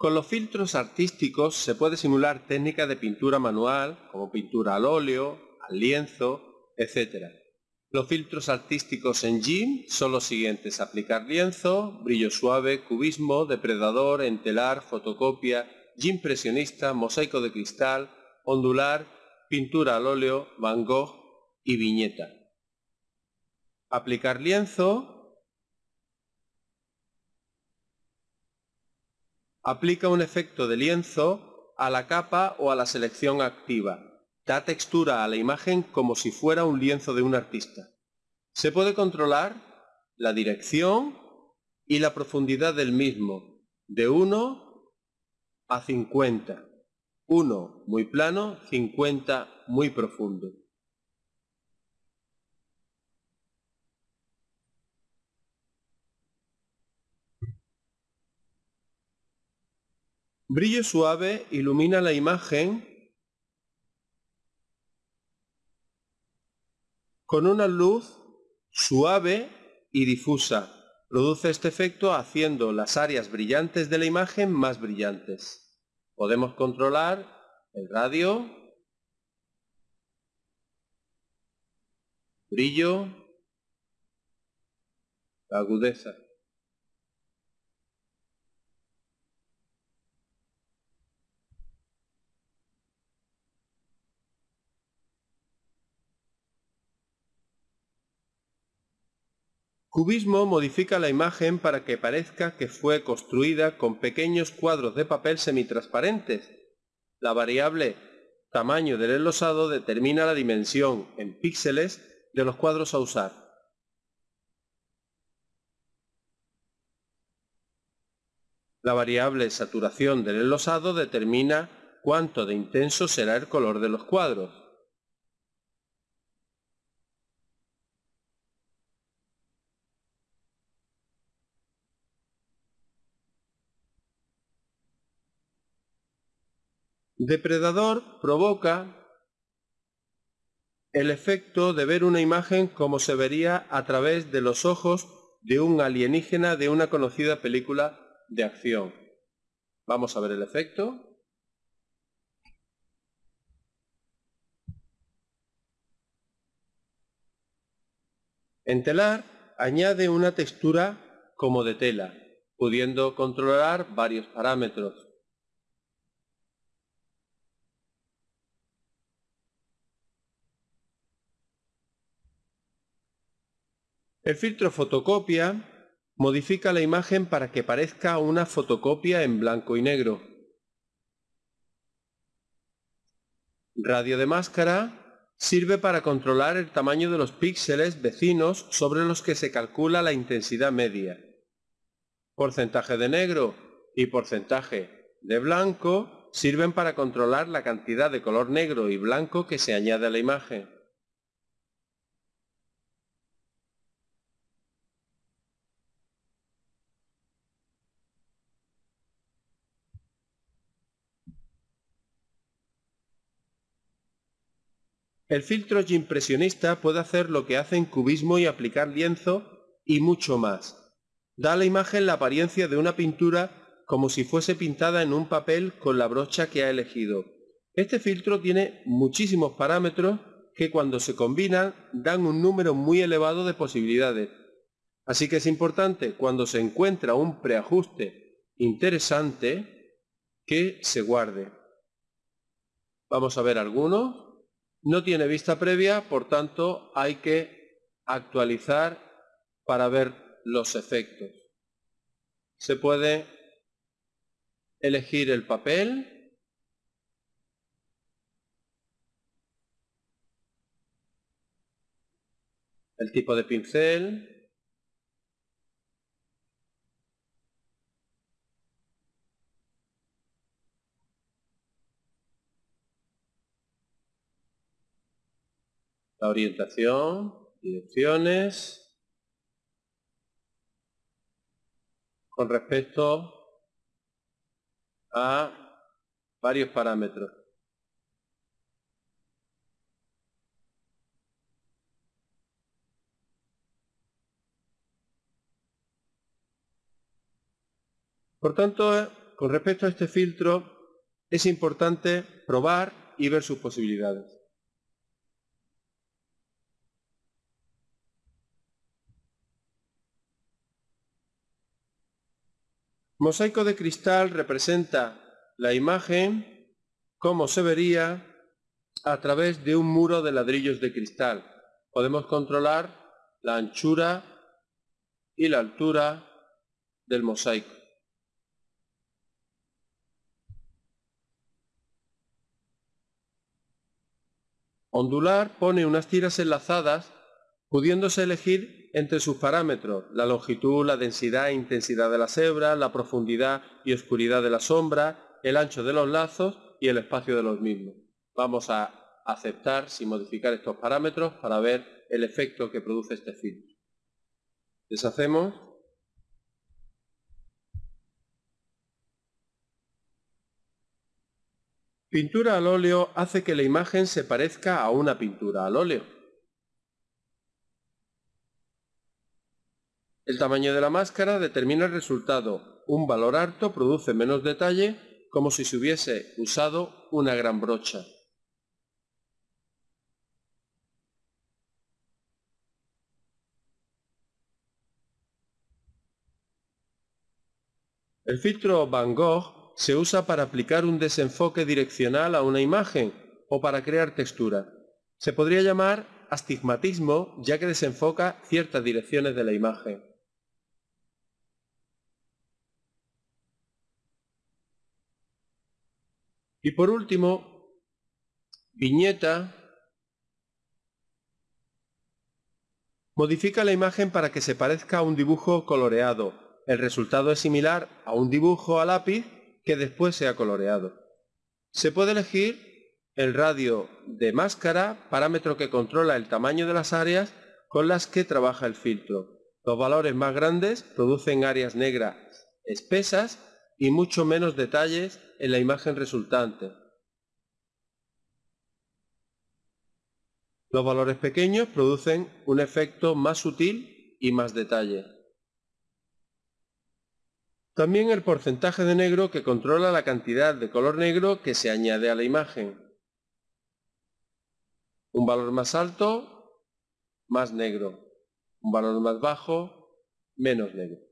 Con los filtros artísticos se puede simular técnicas de pintura manual, como pintura al óleo, al lienzo, etc. Los filtros artísticos en GIMP son los siguientes. Aplicar lienzo, brillo suave, cubismo, depredador, entelar, fotocopia, GIMP presionista, mosaico de cristal, ondular, pintura al óleo, Van Gogh y viñeta. Aplicar lienzo, Aplica un efecto de lienzo a la capa o a la selección activa. Da textura a la imagen como si fuera un lienzo de un artista. Se puede controlar la dirección y la profundidad del mismo, de 1 a 50. 1 muy plano, 50 muy profundo. Brillo suave ilumina la imagen con una luz suave y difusa. Produce este efecto haciendo las áreas brillantes de la imagen más brillantes. Podemos controlar el radio, brillo, agudeza. Cubismo modifica la imagen para que parezca que fue construida con pequeños cuadros de papel semitransparentes. La variable tamaño del enlosado determina la dimensión en píxeles de los cuadros a usar. La variable saturación del enlosado determina cuánto de intenso será el color de los cuadros. Depredador provoca el efecto de ver una imagen como se vería a través de los ojos de un alienígena de una conocida película de acción. Vamos a ver el efecto. En telar añade una textura como de tela, pudiendo controlar varios parámetros. El filtro fotocopia modifica la imagen para que parezca una fotocopia en blanco y negro. Radio de máscara sirve para controlar el tamaño de los píxeles vecinos sobre los que se calcula la intensidad media. Porcentaje de negro y porcentaje de blanco sirven para controlar la cantidad de color negro y blanco que se añade a la imagen. El filtro impresionista puede hacer lo que hace en cubismo y aplicar lienzo y mucho más. Da a la imagen la apariencia de una pintura como si fuese pintada en un papel con la brocha que ha elegido. Este filtro tiene muchísimos parámetros que cuando se combinan dan un número muy elevado de posibilidades. Así que es importante cuando se encuentra un preajuste interesante que se guarde. Vamos a ver algunos. No tiene vista previa, por tanto hay que actualizar para ver los efectos. Se puede elegir el papel, el tipo de pincel, la orientación, direcciones, con respecto a varios parámetros. Por tanto, con respecto a este filtro es importante probar y ver sus posibilidades. Mosaico de cristal representa la imagen como se vería a través de un muro de ladrillos de cristal. Podemos controlar la anchura y la altura del mosaico. Ondular pone unas tiras enlazadas pudiéndose elegir entre sus parámetros, la longitud, la densidad e intensidad de las hebras, la profundidad y oscuridad de la sombra, el ancho de los lazos y el espacio de los mismos. Vamos a aceptar sin modificar estos parámetros para ver el efecto que produce este filtro. Deshacemos. Pintura al óleo hace que la imagen se parezca a una pintura al óleo. El tamaño de la máscara determina el resultado. Un valor alto produce menos detalle, como si se hubiese usado una gran brocha. El filtro Van Gogh se usa para aplicar un desenfoque direccional a una imagen o para crear textura. Se podría llamar astigmatismo ya que desenfoca ciertas direcciones de la imagen. Y por último, viñeta modifica la imagen para que se parezca a un dibujo coloreado el resultado es similar a un dibujo a lápiz que después se ha coloreado. Se puede elegir el radio de máscara, parámetro que controla el tamaño de las áreas con las que trabaja el filtro. Los valores más grandes producen áreas negras espesas y mucho menos detalles en la imagen resultante. Los valores pequeños producen un efecto más sutil y más detalle. También el porcentaje de negro que controla la cantidad de color negro que se añade a la imagen. Un valor más alto, más negro. Un valor más bajo, menos negro.